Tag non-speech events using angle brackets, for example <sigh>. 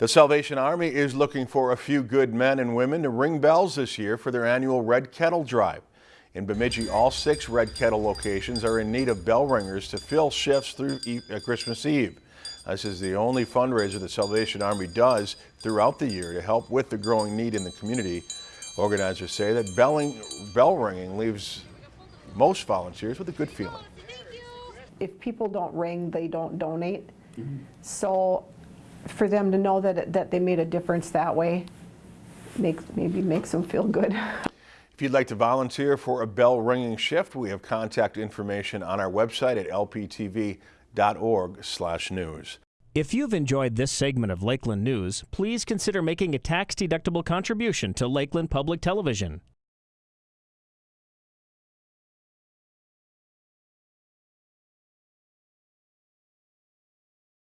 The Salvation Army is looking for a few good men and women to ring bells this year for their annual Red Kettle Drive. In Bemidji, all six Red Kettle locations are in need of bell ringers to fill shifts through uh, Christmas Eve. This is the only fundraiser the Salvation Army does throughout the year to help with the growing need in the community. Organizers say that belling, bell ringing leaves most volunteers with a good feeling. If people don't ring, they don't donate. So for them to know that, that they made a difference that way, makes, maybe makes them feel good. <laughs> If you'd like to volunteer for a bell ringing shift, we have contact information on our website at lptv.org/news. If you've enjoyed this segment of Lakeland News, please consider making a tax-deductible contribution to Lakeland Public Television.